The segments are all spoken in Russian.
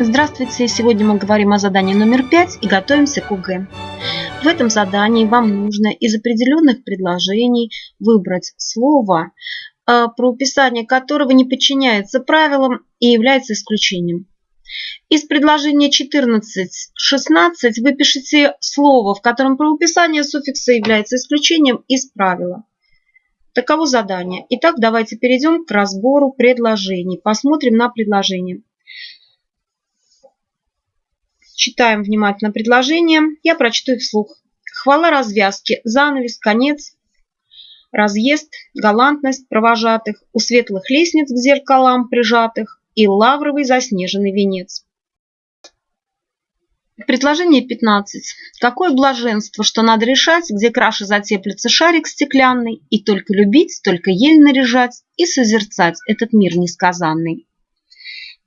Здравствуйте! Сегодня мы говорим о задании номер пять и готовимся к УГ. В этом задании вам нужно из определенных предложений выбрать слово, э, про уписание которого не подчиняется правилам и является исключением. Из предложения 14-16 вы пишете слово, в котором правописание суффикса является исключением из правила. Таково задание. Итак, давайте перейдем к разбору предложений. Посмотрим на предложение. Читаем внимательно предложение. Я прочту их вслух. Хвала развязки, занавес, конец, разъезд, галантность провожатых, у светлых лестниц к зеркалам прижатых и лавровый заснеженный венец. Предложение 15. Какое блаженство, что надо решать, где краше затеплится шарик стеклянный, и только любить, только ель наряжать и созерцать этот мир несказанный.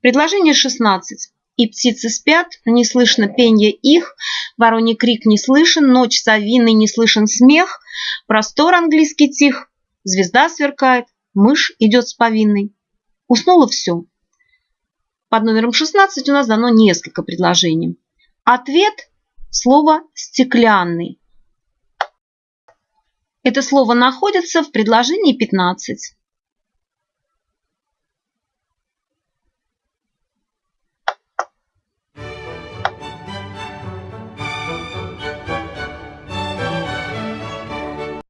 Предложение 16. И птицы спят, не слышно пенья их, вороний крик не слышен, ночь совиный не слышен смех, простор английский тих, звезда сверкает, мышь идет с повинной. Уснуло все. Под номером 16 у нас дано несколько предложений. Ответ – слово «стеклянный». Это слово находится в предложении 15.